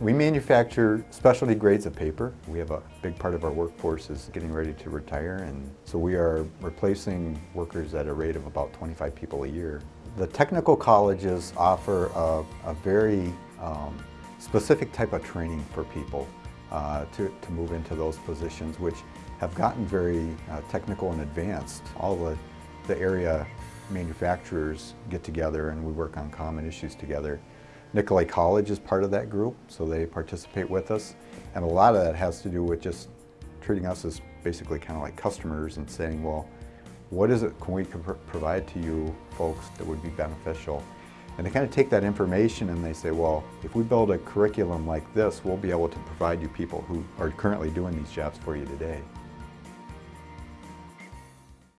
We manufacture specialty grades of paper. We have a big part of our workforce is getting ready to retire and so we are replacing workers at a rate of about 25 people a year. The technical colleges offer a, a very um, specific type of training for people uh, to, to move into those positions which have gotten very uh, technical and advanced. All the, the area manufacturers get together and we work on common issues together. Nicolet College is part of that group, so they participate with us. And a lot of that has to do with just treating us as basically kind of like customers and saying, well, what is it can we provide to you folks that would be beneficial? And they kind of take that information and they say, well, if we build a curriculum like this, we'll be able to provide you people who are currently doing these jobs for you today.